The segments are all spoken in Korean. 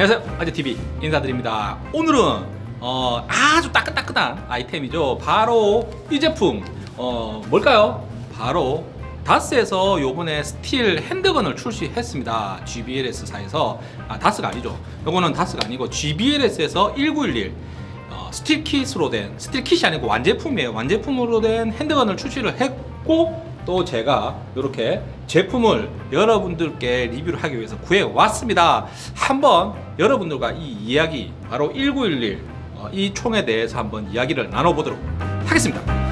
안녕하세요. 아재TV 인사드립니다. 오늘은 어, 아주 따끈따끈한 아이템이죠. 바로 이 제품. 어, 뭘까요? 바로 다스에서 요번에 steel handgun을 출시했습니다. GBLS사에서. 아 다스가 아니죠. 요거는 다스가 아니고 GBLS에서 1911 어, steel kit으로 된 steel kit이 아니고 완제품이에요. 완제품으로 된 handgun을 출시를 했고 또 제가 이렇게 제품을 여러분들께 리뷰를 하기 위해서 구해 왔습니다. 한번 여러분들과 이 이야기 바로 1911 어, 이 총에 대해서 한번 이야기를 나눠보도록 하겠습니다.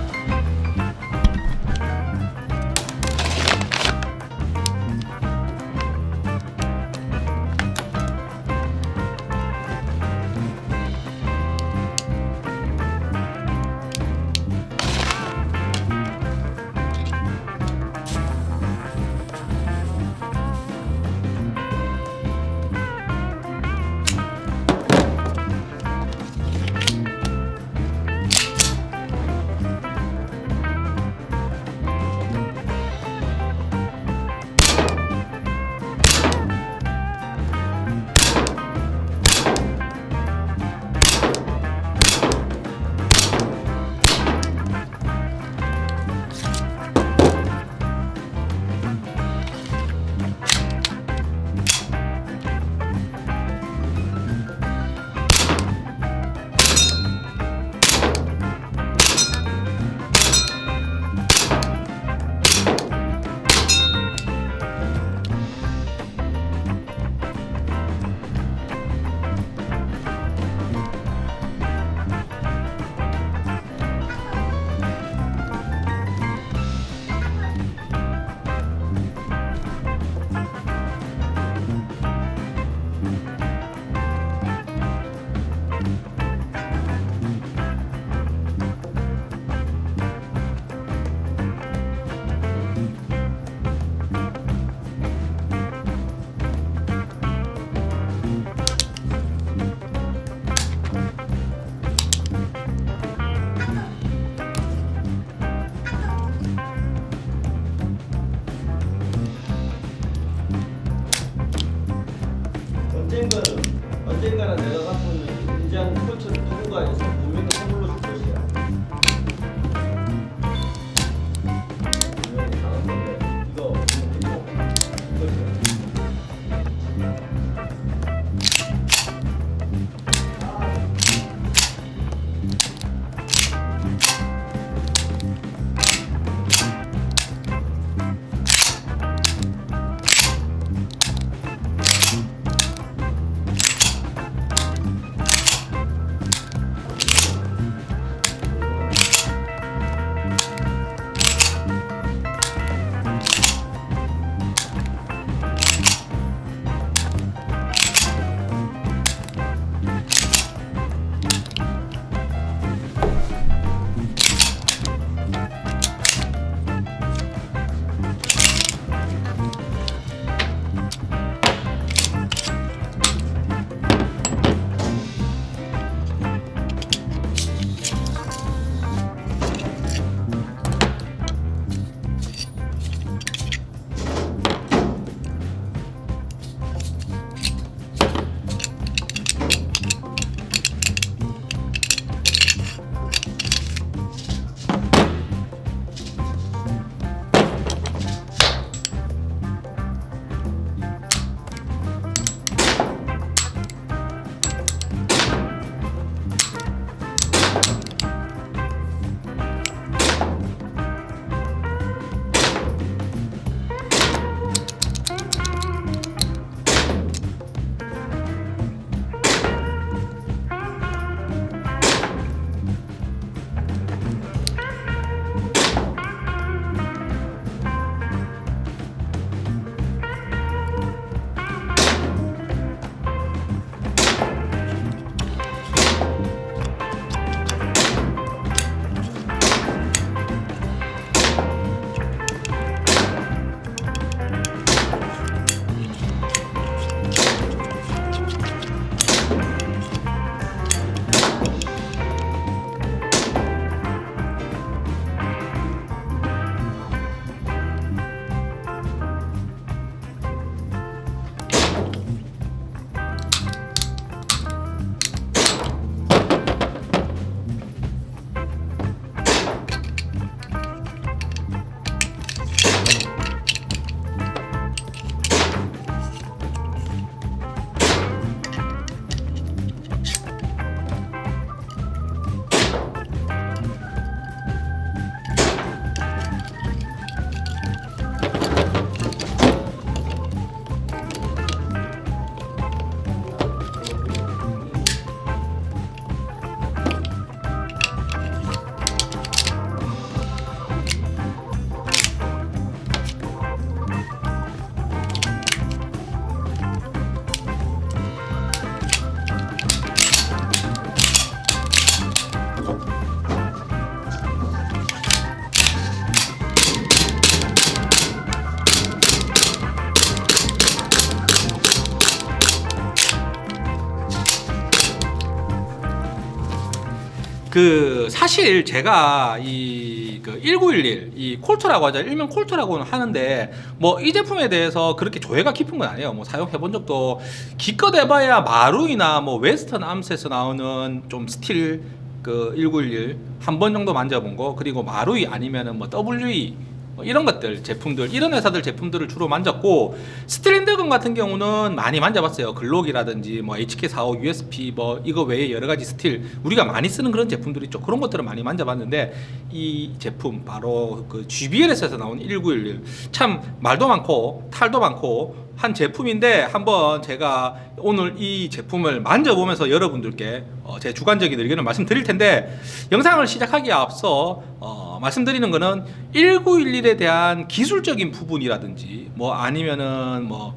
그 사실 제가 이 그 1911, 이 콜트라고 하죠. 일명 콜트라고는 하는데 뭐 이 제품에 대해서 그렇게 조예가 깊은 건 아니에요. 뭐 사용해 본 적도 기껏 해봐야 마루이나 뭐 웨스턴 암스에서 나오는 좀 steel 그 1911 한 번 정도 만져본 거 그리고 마루이 아니면은 뭐 WE 뭐 이런 것들 제품들 이런 회사들 제품들을 주로 만졌고 스트랜드건 같은 경우는 많이 만져봤어요. 글록이라든지 뭐 HK45 USP 뭐 이거 외에 여러 가지 steel 우리가 많이 쓰는 그런 제품들 있죠. 그런 것들을 많이 만져봤는데 이 제품 바로 그 GBL에서 나온 1911 참 말도 많고 탈도 많고 한 제품인데 한번 제가 오늘 이 제품을 만져보면서 여러분들께 어, 제 주관적인 의견을 말씀드릴 텐데 영상을 시작하기에 앞서 어, 말씀드리는 거는 1911에 대한 기술적인 부분이라든지 뭐 아니면은 뭐뭐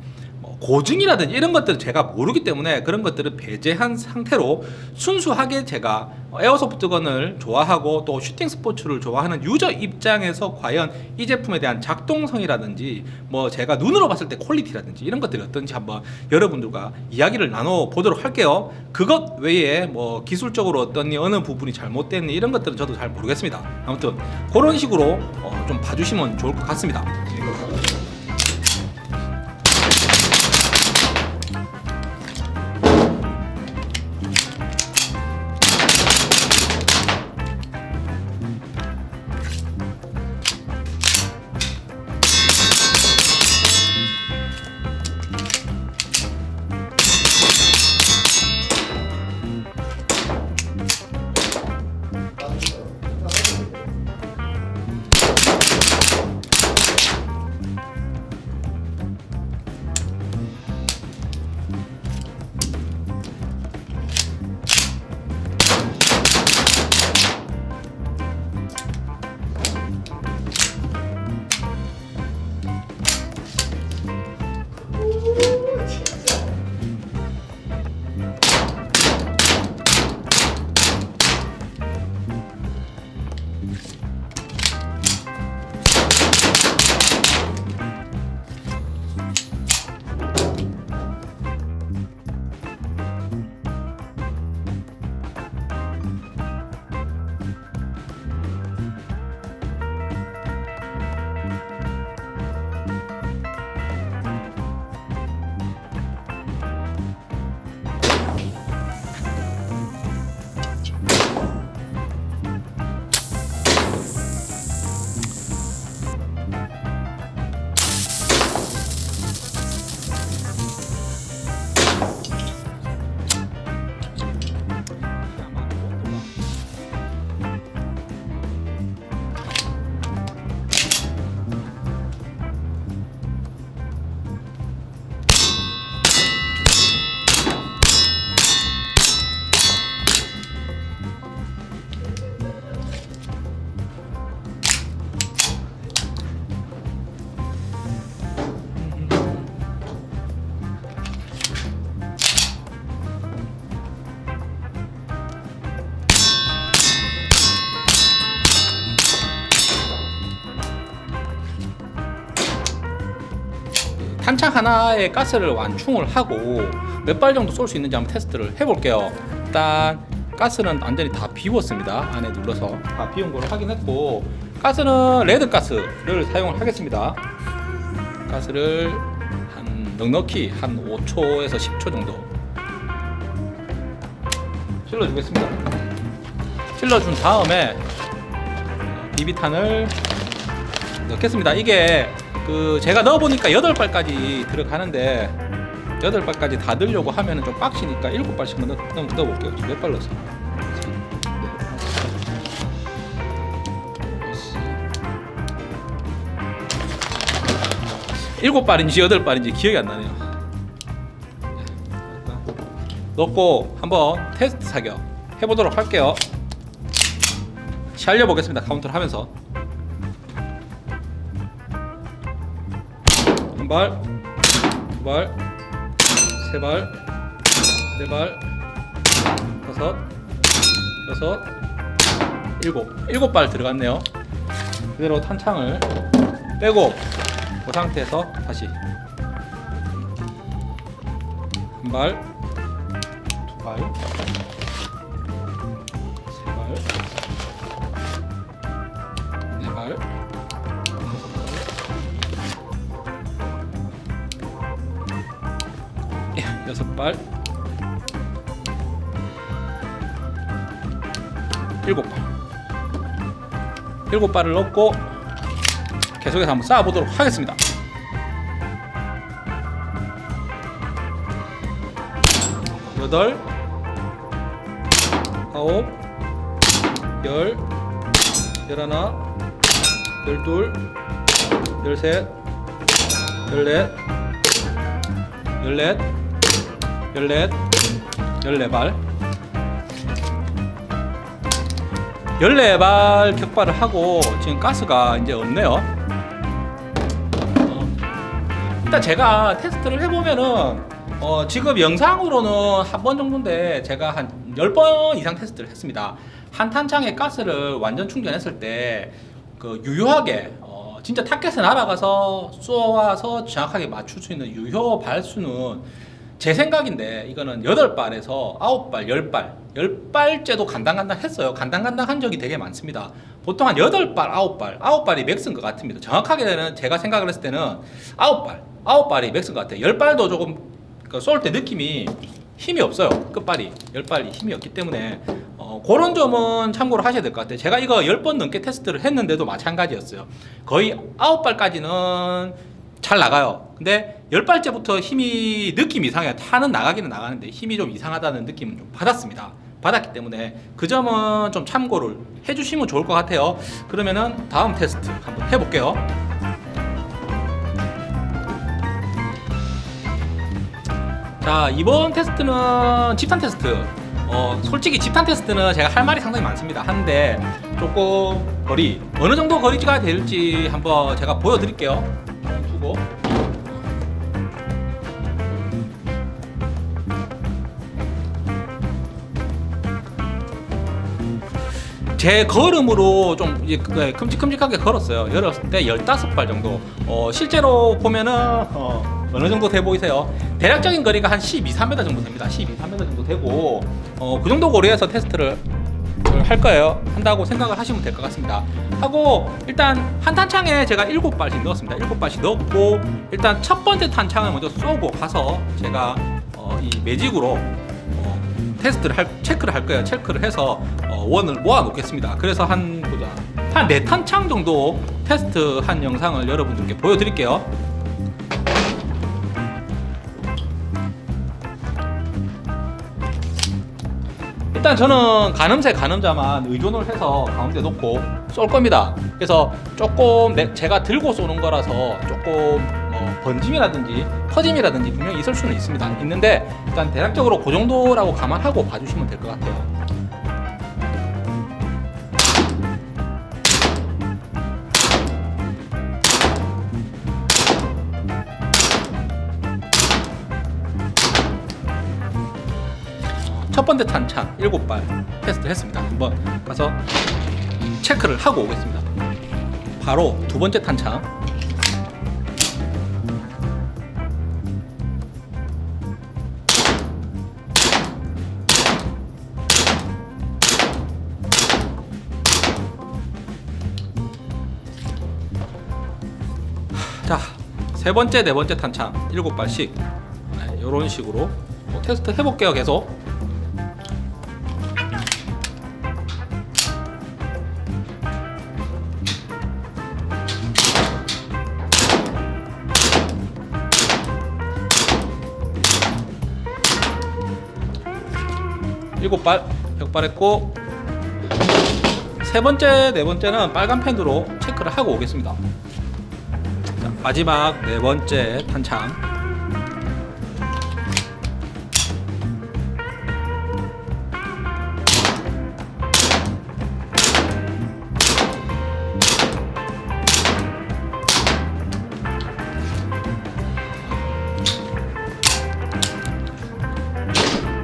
고증이라든지 이런 것들은 제가 모르기 때문에 그런 것들을 배제한 상태로 순수하게 제가 airsoft gun을 좋아하고 또 슈팅 스포츠를 좋아하는 user 입장에서 과연 이 제품에 대한 작동성이라든지 뭐 제가 눈으로 봤을 때 quality라든지 이런 것들이 어떤지 한번 여러분들과 이야기를 나눠 보도록 할게요. 그것 외에 뭐 기술적으로 어떤 어느 부분이 잘못됐니 이런 것들은 저도 잘 모르겠습니다. 아무튼 그런 식으로 어, 좀 봐주시면 좋을 것 같습니다. 하나에 가스를 완충을 하고 몇 발 정도 쏠 수 있는지 한번 테스트를 해볼게요. 일단 가스는 완전히 다 비웠습니다. 안에 눌러서 다 비운 걸 확인했고 가스는 레드 가스를 사용을 하겠습니다. 가스를 한 넉넉히 한 5초에서 10초 정도 찔러주겠습니다. 찔러준 다음에 비비탄을 넣겠습니다. 이게 그 제가 넣어보니까 8발까지 들어가는데 8발까지 다 넣으려고 하면은 좀 빡시니까 7발씩만 넣, 넣, 넣어볼게요 지금 몇발 넣었어 일곱 발인지 여덟 발인지 기억이 안 나네요. 넣고 한번 테스트 사격 해보도록 할게요. 살려 보겠습니다. 카운트를 하면서 한 발, 두 발, 세 발, 네 발, 다섯, 여섯, 일곱, 일곱 발 들어갔네요. 그대로 탄창을 빼고 그 상태에서 다시 한 발, 두 발, 예, 여섯 발, 일곱 발, 일곱 발을 넣고 계속해서 한번 쌓아보도록 하겠습니다. 여덟, 아홉, 열, 열하나, 열둘, 열셋, 열넷, 열넷, 열넷, 열네발, 열네발 격발을 하고 지금 가스가 이제 없네요. 어, 일단 제가 테스트를 해보면은 어, 지금 영상으로는 한 번 정도인데 제가 한 10번 이상 테스트를 했습니다. 한 탄창에 가스를 완전 충전했을 때 그 유효하게 어, 진짜 타켓에 날아가서 쏘아서 정확하게 맞출 수 있는 유효 발수는 제 생각인데 이거는 8발에서 9발, 10발 10발째도 간당간당 했어요. 간당간당 한 적이 되게 많습니다. 보통 한 8발, 9발 9발이 맥스인 것 같습니다. 정확하게는 제가 생각을 했을 때는 9발 9발이 맥스인 것 같아요. 10발도 조금 그쏠때 느낌이 힘이 없어요. 끝발이 10발이 힘이 없기 때문에. 어, 그런 점은 참고로 하셔야 될 것 같아요. 제가 이거 10번 넘게 테스트를 했는데도 마찬가지였어요. 거의 9발까지는 잘 나가요. 근데 10발째부터 힘이 느낌 이상해요. 타는 나가기는 나가는데 힘이 좀 이상하다는 느낌을 좀 받았습니다. 받았기 때문에 그 점은 좀 참고를 해주시면 좋을 것 같아요. 그러면은 다음 테스트 한번 해볼게요. 자 이번 테스트는 집탄 테스트. 어, 솔직히 집탄 테스트는 제가 할 말이 상당히 많습니다. 한데 조금 거리 어느 정도 거리가 될지 한번 제가 보여드릴게요 제 걸음으로 좀그 큼직큼직하게 걸었어요. 열었을 때 15발 정도. 어, 실제로 보면은 어, 어느 정도 돼 보이세요? 대략적인 거리가 한 12, 3m 정도 됩니다. 12, 3m 정도 되고 어, 그 정도 거리에서 테스트를 할 거예요. 한다고 생각을 하시면 될 것 같습니다. 하고 일단 한 탄창에 제가 7발씩 넣었습니다. 7발씩 넣었고 일단 첫 번째 탄창을 먼저 쏘고 가서 제가 어, 이 매직으로 어, 테스트를 할 체크를 할 거예요. 체크를 해서 어, 원을 모아 놓겠습니다. 그래서 한 보자 한네 탄창 정도 테스트 한 영상을 여러분들께 보여드릴게요. 일단 저는 가늠새 가늠자만 의존을 해서 가운데 놓고 쏠 겁니다. 그래서 조금 내- 제가 들고 쏘는 거라서 조금 뭐 번짐이라든지 커짐이라든지 분명히 있을 수는 있습니다. 있는데 일단 대략적으로 그 정도라고 감안하고 봐주시면 될 것 같아요. 첫 번째 탄창 7발 테스트 했습니다. 한번 가서 체크를 하고 오겠습니다. 바로 두 번째 탄창 세 번째, 네 번째 탄창 7발씩 이런 식으로 뭐 테스트 해볼게요 계속 일곱 발 격발했고 세 번째 네 번째는 빨간 펜으로 체크를 하고 오겠습니다. 자, 마지막 네 번째 탄창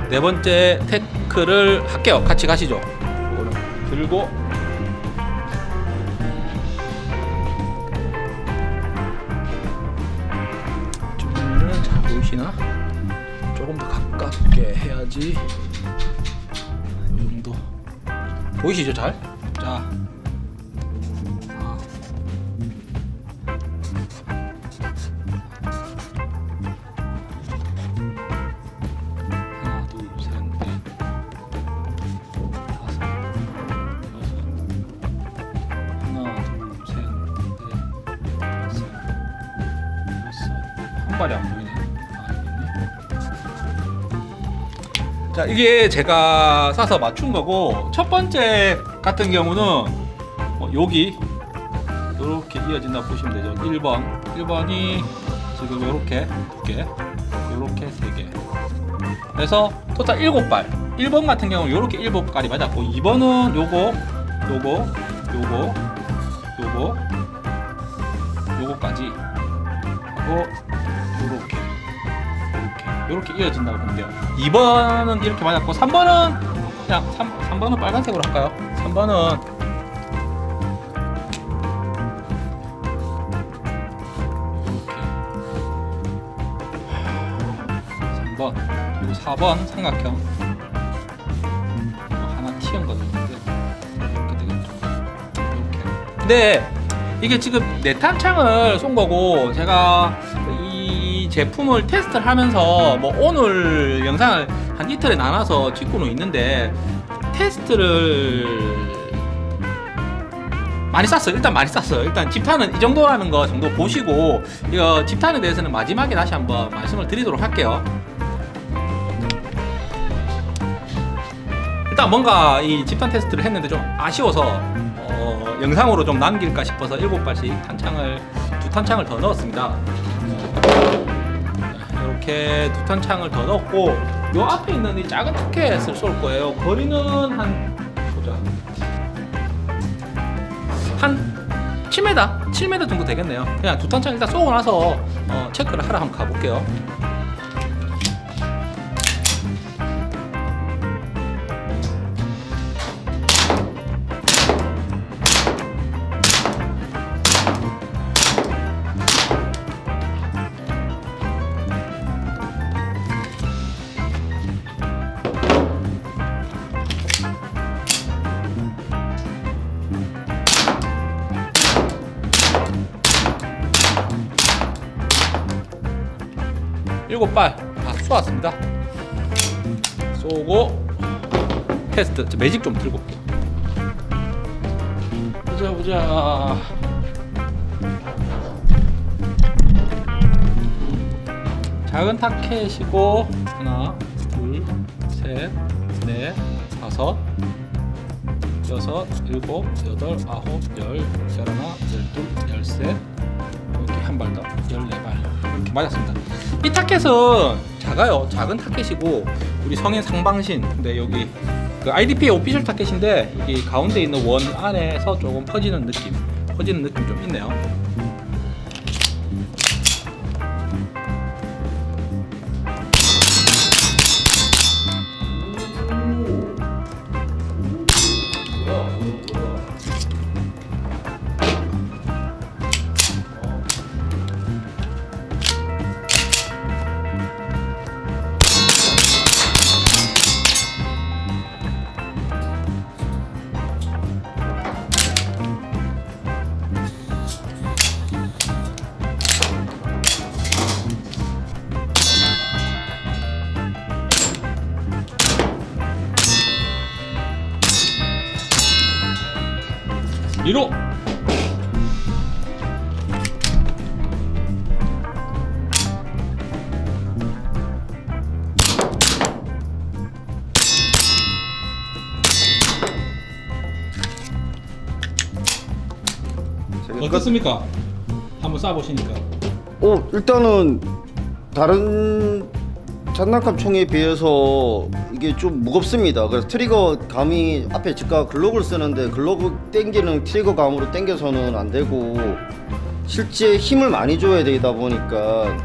네 번째 테크를 할게요. 같이 가시죠. 들고 해야지. 이 정도. 보이시죠 잘? 이게 제가 사서 맞춘 거고 첫 번째 같은 경우는 어, 여기 이렇게 이어진다 보시면 되죠. 1번. 1번이 지금 이렇게 두개 이렇게 세개. 그래서 토탈 7발. 1번 같은 경우는 이렇게 7발이 맞았고 2번은 요거 요거 요거 요거 요거까지. 요렇게 이렇게 이어진다고 돼요. 2번은 이렇게 맞았고 3번은 그냥 3, 3번은 빨간색으로 할까요? 3번은 이렇게 3번 그리고 4번 삼각형. 이거 하나 튀은 거 있는데. 이렇게 되겠죠. 이렇게. 근데 이게 지금 내탄창을 쏜 거고 제가 이 제품을 테스트를 하면서 뭐 오늘 영상을 한 이틀에 나눠서 찍고는 있는데 테스트를 많이 쐈어요. 일단 많이 쐈어요. 일단 집탄은 이 정도라는 거 정도 보시고 이거 집탄에 대해서는 마지막에 다시 한번 말씀을 드리도록 할게요. 일단 뭔가 이 집탄 테스트를 했는데 좀 아쉬워서 어, 영상으로 좀 남길까 싶어서 7발씩 탄창을 두 탄창을 더 넣었습니다. 이렇게 두 탄 창을 더 넣었고 요 앞에 있는 이 작은 타켓을 쏠 거예요. 거리는 한 보자 한 7m, 7m 정도 되겠네요. 그냥 두 탄창 일단 쏘고 나서 어, 체크를 하러 한번 가볼게요. 일곱 발다 쏘았습니다. 쏘고 테스트 저 매직 좀 들고. 보자 보자. 작은 타켓이고 하나, 둘, 셋, 넷, 다섯, 여섯, 일곱, 여덟, 아홉, 열, 열하나, 열둘, 열셋 이렇게 한 발 더, 열네 발 이렇게 맞았습니다. 이 타켓은 작아요. 작은 타켓이고 우리 성인 상방신 근데 여기 그 IDP의 오피셜 타켓인데 여기 가운데 있는 원 안에서 조금 퍼지는 느낌, 퍼지는 느낌 좀 있네요. 어떻습니까? 한번 쏴보시니까 어 일단은 다른 장난감 총에 비해서 이게 좀 무겁습니다. 그래서 trigger 감이 앞에 제가 글록을 쓰는데 글록 당기는 trigger 감으로 당겨서는 안 되고 실제 힘을 많이 줘야 되다 보니까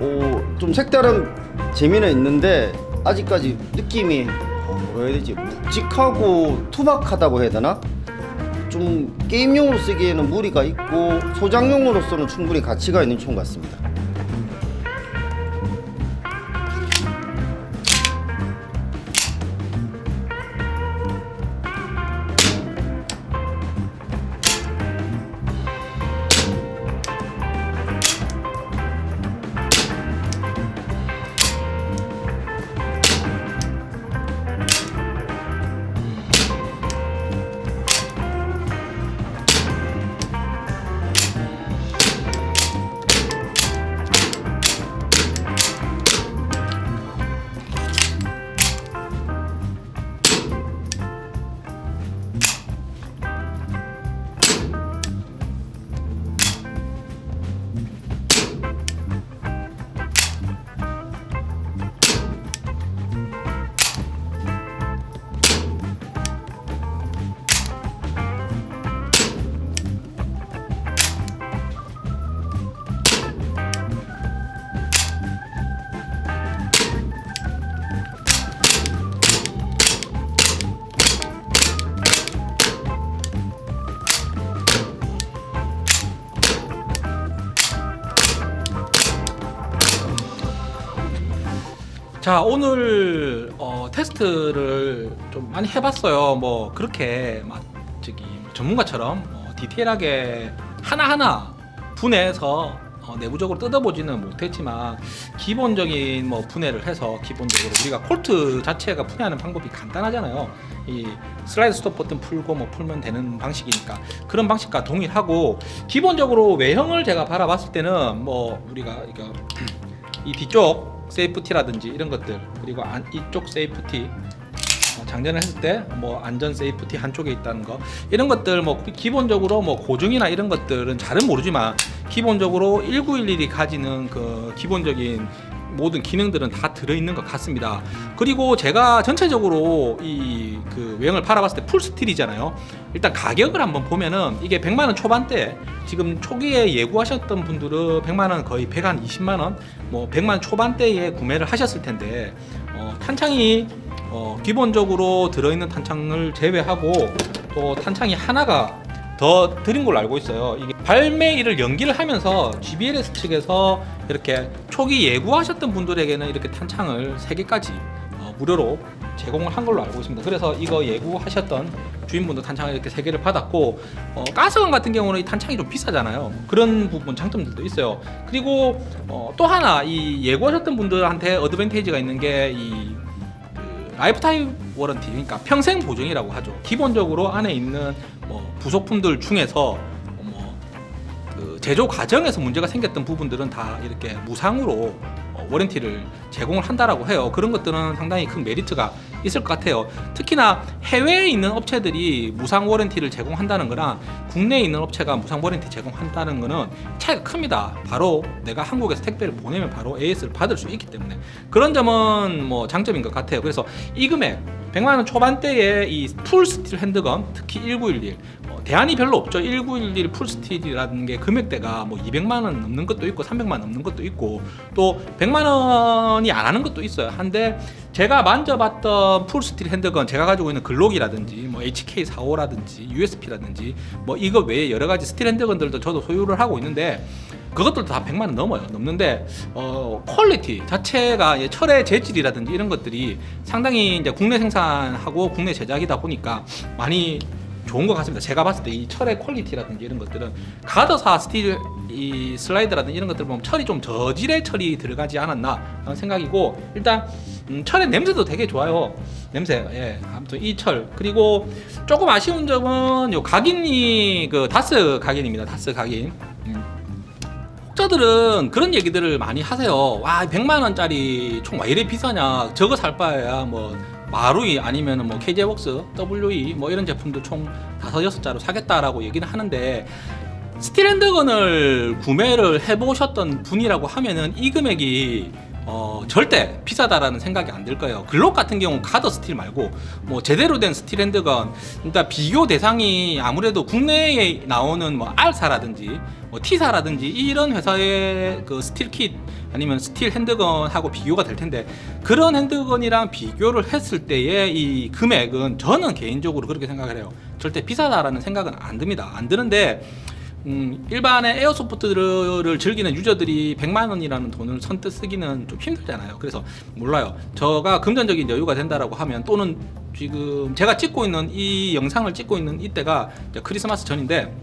어, 좀 색다른 재미는 있는데 아직까지 느낌이 어, 뭐라 해야 되지 묵직하고 투박하다고 해야 되나? 좀 게임용으로 쓰기에는 무리가 있고 소장용으로서는 충분히 가치가 있는 총 같습니다. 자 오늘 어, 테스트를 좀 많이 해봤어요. 뭐 그렇게 막 저기 전문가처럼 어, 디테일하게 하나하나 분해해서 어, 내부적으로 뜯어보지는 못했지만 기본적인 뭐 분해를 해서 기본적으로 우리가 콜트 자체가 분해하는 방법이 간단하잖아요. 이 슬라이드 스톱 버튼 풀고 뭐 풀면 되는 방식이니까 그런 방식과 동일하고 기본적으로 외형을 제가 바라봤을 때는 뭐 우리가 이거 이 뒤쪽 safety라든지 이런 것들 그리고 안, 이쪽 safety 어, 장전을 했을 때 뭐 안전 safety 한쪽에 있다는 거 이런 것들 뭐 기본적으로 뭐 고증이나 이런 것들은 잘은 모르지만 기본적으로 1911이 가지는 그 기본적인 모든 기능들은 다 들어있는 것 같습니다. 그리고 제가 전체적으로 이 그 외형을 바라봤을 때 full steel이잖아요. 일단 가격을 한번 보면은 이게 100만 원 초반대 지금 초기에 예고하셨던 분들은 100만 원 거의 120만 원, 뭐 100만 원 초반대에 구매를 하셨을 텐데 어, 탄창이 어, 기본적으로 들어있는 탄창을 제외하고 또 탄창이 하나가 더 드린 걸로 알고 있어요. 이게 발매일을 연기를 하면서 GBLS 측에서 이렇게 초기 예고하셨던 분들에게는 이렇게 탄창을 3개까지 어, 무료로 제공을 한 걸로 알고 있습니다. 그래서 이거 예고하셨던 주인분도 탄창을 이렇게 3개를 받았고 어, gas gun 같은 경우는 이 탄창이 좀 비싸잖아요. 그런 부분 장점들도 있어요. 그리고 어, 또 하나 이 예구하셨던 분들한테 advantage가 있는 게이 그 lifetime warranty 그러니까 평생 보증이라고 하죠. 기본적으로 안에 있는 뭐 부속품들 중에서 뭐 그 제조 과정에서 문제가 생겼던 부분들은 다 이렇게 무상으로 어, warranty를 제공을 한다라고 해요. 그런 것들은 상당히 큰 메리트가 있을 것 같아요. 특히나 해외에 있는 업체들이 무상 warranty를 제공한다는 거랑 국내에 있는 업체가 무상 warranty 제공한다는 거는 차이가 큽니다. 바로 내가 한국에서 택배를 보내면 바로 AS를 받을 수 있기 때문에 그런 점은 뭐 장점인 것 같아요. 그래서 이 금액 100만 원 초반대의 이 full steel handgun 특히 1911 어, 대안이 별로 없죠 1911 full steel이라는 게 금액대가 뭐 200만 원 넘는 것도 있고 300만 원 넘는 것도 있고 또 100만 원이 안 하는 것도 있어요 한데 제가 만져봤던 full steel handgun 제가 가지고 있는 글록이라든지 뭐 HK45라든지 USP라든지 뭐 이거 외에 여러 가지 steel handgun들도 저도 소유를 하고 있는데 그것들도 다 100만 원 넘어요. 넘는데 어 quality 자체가 예, 철의 재질이라든지 이런 것들이 상당히 이제 국내 생산하고 국내 제작이다 보니까 많이 좋은 것 같습니다. 제가 봤을 때 이 철의 quality라든지 이런 것들은 가더사 steel 이 슬라이드라든지 이런 것들 보면 철이 좀 저질의 철이 들어가지 않았나 하는 생각이고 일단 음, 철의 냄새도 되게 좋아요. 냄새 예 아무튼 이 철 그리고 조금 아쉬운 점은 요 각인이 그 다스 각인입니다. 다스 각인. 음. 혹자들은 그런 얘기들을 많이 하세요. 와, 100만 원짜리 총 왜 이래 비싸냐? 저거 살 바에야 뭐 마루이 아니면 뭐 KJ웍스, WE 뭐 이런 제품도 총 다섯 여섯 자루 사겠다라고 얘기는 하는데 steel handgun을 구매를 해보셨던 분이라고 하면은 이 금액이 어, 절대 비싸다라는 생각이 안 들 거예요. 글록 같은 경우 가더 steel 말고 뭐 제대로 된 steel handgun 일단 비교 대상이 아무래도 국내에 나오는 뭐 R사라든지 뭐 T사라든지 이런 회사의 그 steel kit 아니면 steel handgun하고 비교가 될 텐데 그런 handgun이랑 비교를 했을 때의 이 금액은 저는 개인적으로 그렇게 생각을 해요. 절대 비싸다라는 생각은 안 듭니다. 안 드는데 음, 일반의 에어소프트를 즐기는 유저들이 100만 원이라는 돈을 선뜻 쓰기는 좀 힘들잖아요. 그래서 몰라요. 저가 금전적인 여유가 된다라고 하면 또는 지금 제가 찍고 있는 이 영상을 찍고 있는 이때가 크리스마스 전인데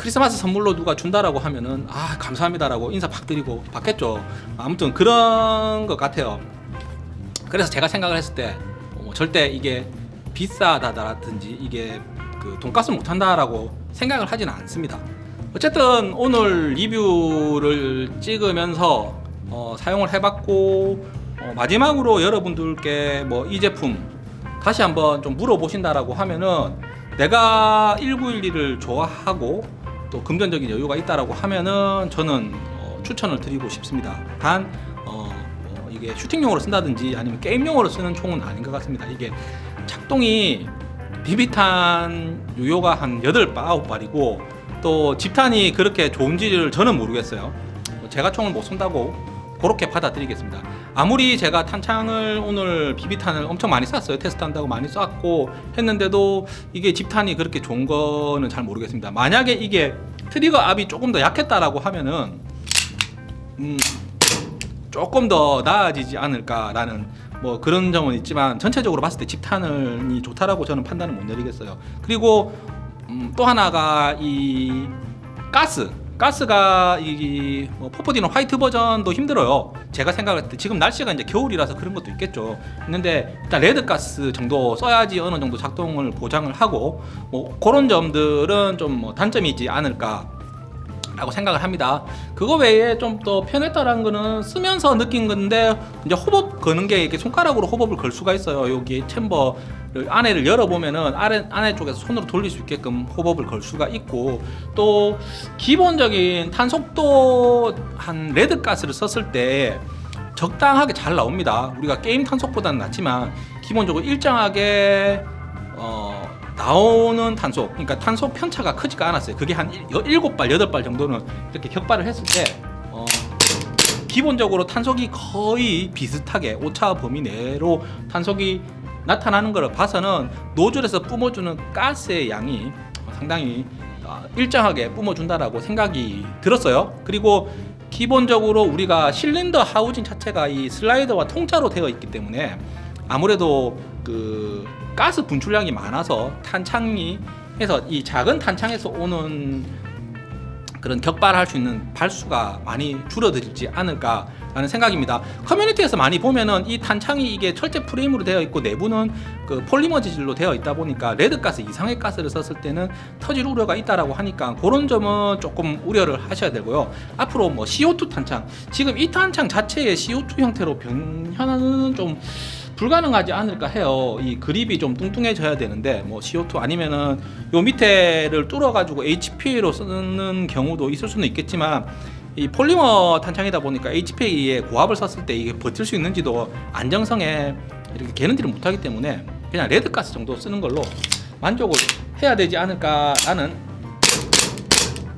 크리스마스 선물로 누가 준다라고 하면은 아 감사합니다라고 인사 팍 드리고 받겠죠. 아무튼 그런 것 같아요. 그래서 제가 생각을 했을 때 어, 절대 이게 비싸다라든지 이게 그 돈가스 못한다라고 생각을 하지는 않습니다. 어쨌든 오늘 리뷰를 찍으면서 어, 사용을 해봤고 어, 마지막으로 여러분들께 뭐 이 제품 다시 한번 좀 물어보신다라고 하면은 내가 1911을 좋아하고 또 금전적인 여유가 있다라고 하면은 저는 어, 추천을 드리고 싶습니다. 단 어, 뭐 이게 슈팅용으로 쓴다든지 아니면 게임용으로 쓰는 총은 아닌 것 같습니다. 이게 작동이 비비탄 유효가 한 8발, 9발이고 또 집탄이 그렇게 좋은지를 저는 모르겠어요. 제가 총을 못 쏜다고 그렇게 받아들이겠습니다. 아무리 제가 탄창을 오늘 비비탄을 엄청 많이 쐈어요. 테스트한다고 많이 쐈고 했는데도 이게 집탄이 그렇게 좋은 거는 잘 모르겠습니다. 만약에 이게 trigger 압이 조금 더 약했다라고 하면은 음, 조금 더 나아지지 않을까라는 뭐 그런 점은 있지만 전체적으로 봤을 때 집탄이 좋다라고 저는 판단을 못 내리겠어요. 그리고 음, 또 하나가 이 가스 가스가 이 뭐, 포포디는 white 버전도 힘들어요. 제가 생각할 때 지금 날씨가 이제 겨울이라서 그런 것도 있겠죠. 있는데 일단 red 가스 정도 써야지 어느 정도 작동을 보장을 하고 뭐 그런 점들은 좀 뭐 단점이 있지 않을까. 라고 생각을 합니다. 그거 외에 좀 더 편했다라는 거는 쓰면서 느낀 건데 이제 hop-up 거는 게 이렇게 손가락으로 hop-up을 걸 수가 있어요. 여기 chamber를 안에를 열어보면은 아래 안에 쪽에서 손으로 돌릴 수 있게끔 hop-up을 걸 수가 있고 또 기본적인 탄속도 한 red 가스를 썼을 때 적당하게 잘 나옵니다. 우리가 게임 탄속보다는 낫지만 기본적으로 일정하게 어, 나오는 탄속, 그러니까 탄속 편차가 크지가 않았어요. 그게 한 7발, 8발 정도는 이렇게 격발을 했을 때 어, 기본적으로 탄속이 거의 비슷하게 오차 범위 내로 탄속이 나타나는 것을 봐서는 노즐에서 뿜어주는 가스의 양이 상당히 어, 일정하게 뿜어준다라고 생각이 들었어요. 그리고 기본적으로 우리가 실린더 하우징 자체가 이 슬라이더와 통짜로 되어 있기 때문에 아무래도 그 가스 분출량이 많아서 탄창이 해서 이 작은 탄창에서 오는 그런 격발할 수 있는 발수가 많이 줄어들지 않을까 라는 생각입니다. 커뮤니티에서 많이 보면은 이 탄창이 이게 철제 프레임으로 되어 있고 내부는 그 폴리머 재질로 되어 있다 보니까 red 가스 이상의 가스를 썼을 때는 터질 우려가 있다라고 하니까 그런 점은 조금 우려를 하셔야 되고요. 앞으로 뭐 CO2 탄창 지금 이 탄창 자체의 CO2 형태로 변형은 좀 불가능하지 않을까 해요. 이 grip이 좀 뚱뚱해져야 되는데 뭐 CO2 아니면은 요 밑에를 뚫어 가지고 HPA로 쓰는 경우도 있을 수는 있겠지만 이 폴리머 탄창이다 보니까 HPA에 고압을 썼을 때 이게 버틸 수 있는지도 안정성에 이렇게 개는지를 못하기 때문에 그냥 red 가스 정도 쓰는 걸로 만족을 해야 되지 않을까라는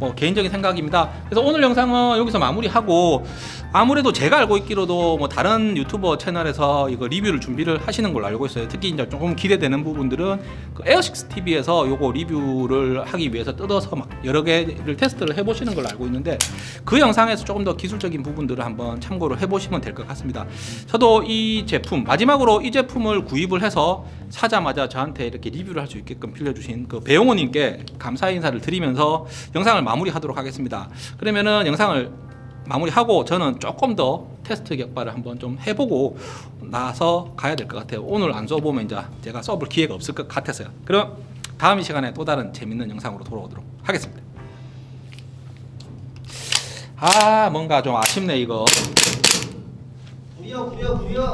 뭐 개인적인 생각입니다. 그래서 오늘 영상은 여기서 마무리하고 아무래도 제가 알고 있기로도 뭐 다른 유튜버 채널에서 이거 리뷰를 준비를 하시는 걸로 알고 있어요. 특히 이제 조금 기대되는 부분들은 그 에어식스 TV에서 요거 리뷰를 하기 위해서 뜯어서 막 여러 개를 테스트를 해보시는 걸로 알고 있는데 그 영상에서 조금 더 기술적인 부분들을 한번 참고를 해보시면 될 것 같습니다. 저도 이 제품 마지막으로 이 제품을 구입을 해서 사자마자 저한테 이렇게 리뷰를 할 수 있게끔 빌려주신 그 배용호님께 감사 인사를 드리면서 영상을 마무리하도록 하겠습니다. 그러면은 영상을 마무리하고 저는 조금 더 테스트 격발을 한번 좀 해보고 나서 가야 될 것 같아요. 오늘 안 써보면 이제 제가 써볼 기회가 없을 것 같아서요. 그럼 다음 이 시간에 또 다른 재밌는 영상으로 돌아오도록 하겠습니다. 아 뭔가 좀 아쉽네 이거. 구려 구려 구려